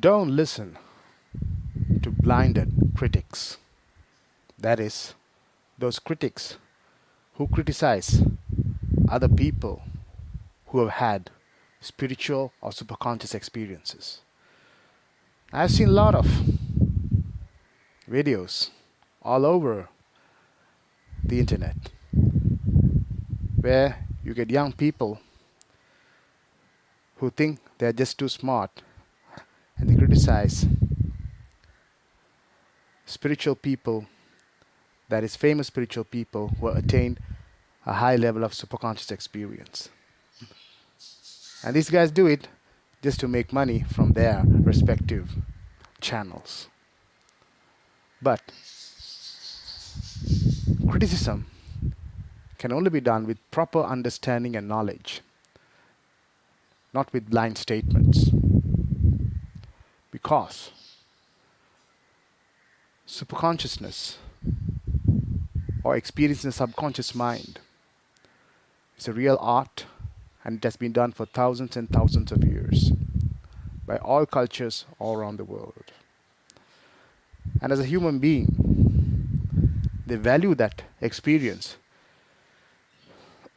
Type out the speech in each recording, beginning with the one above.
Don't listen to blinded critics. That is, those critics who criticize other people who have had spiritual or superconscious experiences. I've seen a lot of videos all over the internet where you get young people who think they're just too smart and they criticize spiritual people, that is, famous spiritual people who attained a high level of superconscious experience. And these guys do it just to make money from their respective channels. But criticism can only be done with proper understanding and knowledge, not with blind statements. Because superconsciousness or experience in the subconscious mind is a real art and it has been done for thousands and thousands of years by all cultures all around the world. And as a human being, they value that experience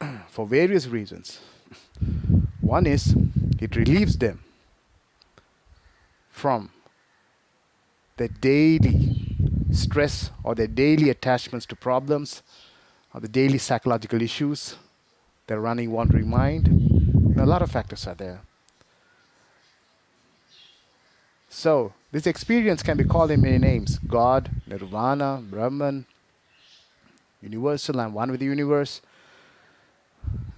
for various reasons. One is it relieves them from the daily stress or their daily attachments to problems or the daily psychological issues, their running, wandering mind. Know, a lot of factors are there. So, this experience can be called in many names God, Nirvana, Brahman, universal, I'm one with the universe.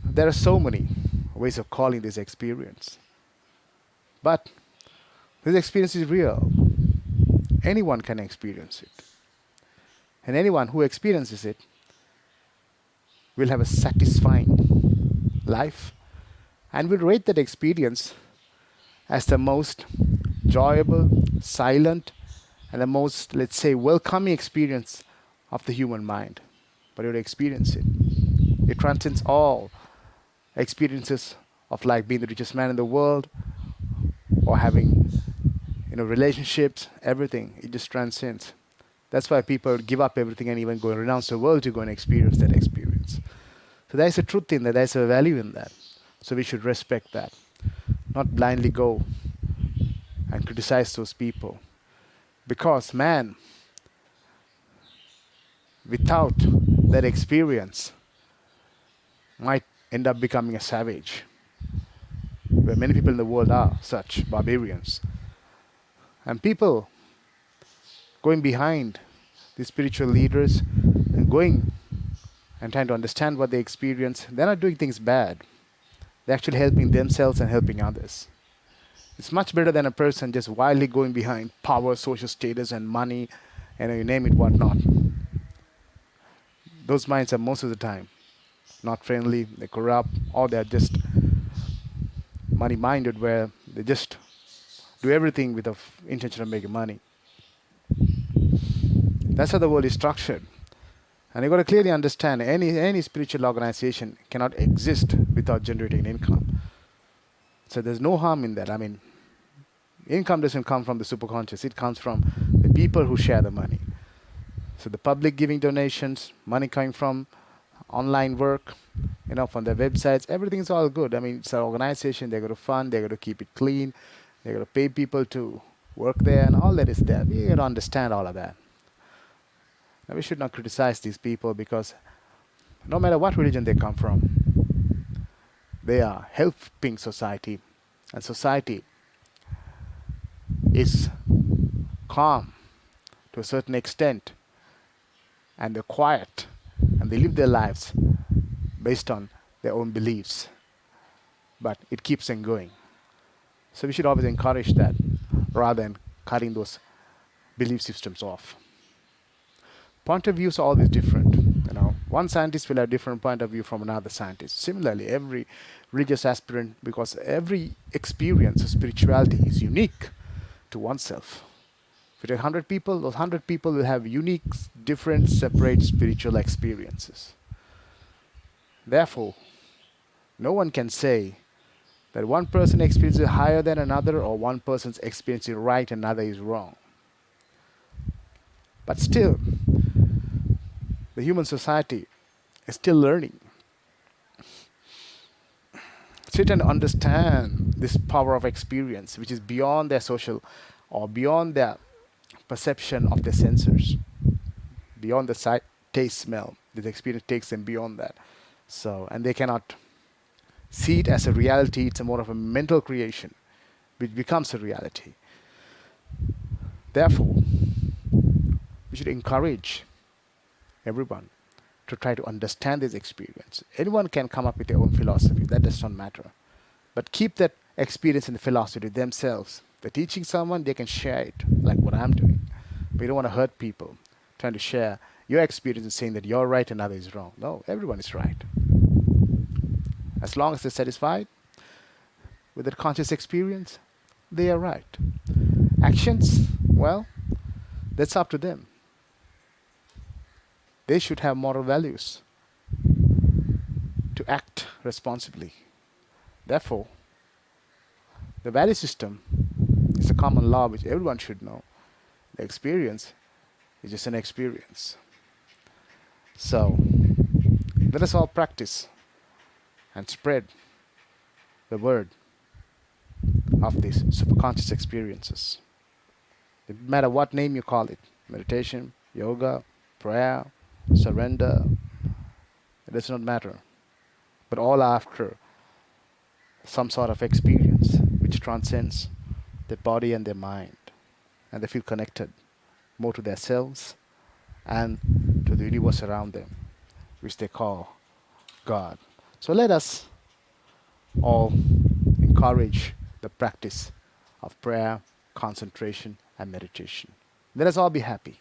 There are so many ways of calling this experience. But this experience is real. Anyone can experience it. And anyone who experiences it will have a satisfying life and will rate that experience as the most enjoyable, silent, and the most, let's say, welcoming experience of the human mind but you'll experience it. It transcends all experiences of like being the richest man in the world or having you know relationships, everything. It just transcends. That's why people give up everything and even go and renounce the world to go and experience that experience. So there's a truth in that, there's a value in that. So we should respect that. Not blindly go and criticize those people. Because man, without that experience might end up becoming a savage. Where many people in the world are such barbarians. And people going behind these spiritual leaders and going and trying to understand what they experience, they're not doing things bad. They're actually helping themselves and helping others. It's much better than a person just wildly going behind power, social status, and money, and you name it, whatnot those minds are most of the time not friendly, they're corrupt, or they're just money minded where they just do everything with the intention of making money. That's how the world is structured. And you've got to clearly understand any, any spiritual organization cannot exist without generating income. So there's no harm in that. I mean, income doesn't come from the superconscious, it comes from the people who share the money. So the public giving donations, money coming from online work, you know, from their websites, everything's all good. I mean, it's an organization, they're going to fund, they're going to keep it clean, they're going to pay people to work there, and all that is there. We got to understand all of that. Now, we should not criticize these people because no matter what religion they come from, they are helping society, and society is calm to a certain extent and they're quiet and they live their lives based on their own beliefs. But it keeps them going. So we should always encourage that rather than cutting those belief systems off. Point of views are always different. You know, one scientist will have different point of view from another scientist. Similarly, every religious aspirant, because every experience of spirituality is unique to oneself. If you take 100 people, those 100 people will have unique, different, separate spiritual experiences. Therefore, no one can say that one person experiences it higher than another, or one person's experience is right, and another is wrong. But still, the human society is still learning. Trying to understand this power of experience, which is beyond their social or beyond their perception of their senses, beyond the sight, taste, smell. This experience takes them beyond that. So, and they cannot see it as a reality. It's a more of a mental creation, which becomes a reality. Therefore, we should encourage everyone to try to understand this experience. Anyone can come up with their own philosophy. That does not matter. But keep that experience and the philosophy themselves. They're teaching someone, they can share it, like what I'm doing. But you don't want to hurt people, trying to share your experience and saying that you're right and others is wrong. No, everyone is right. As long as they're satisfied with their conscious experience, they are right. Actions, well, that's up to them. They should have moral values to act responsibly. Therefore, the value system is a common law which everyone should know. The experience is just an experience. So, let us all practice and spread the word of these superconscious experiences. No matter what name you call it meditation, yoga, prayer, surrender, it does not matter. But all after some sort of experience which transcends their body and their mind. And they feel connected more to themselves and to the universe around them, which they call God. So let us all encourage the practice of prayer, concentration, and meditation. Let us all be happy.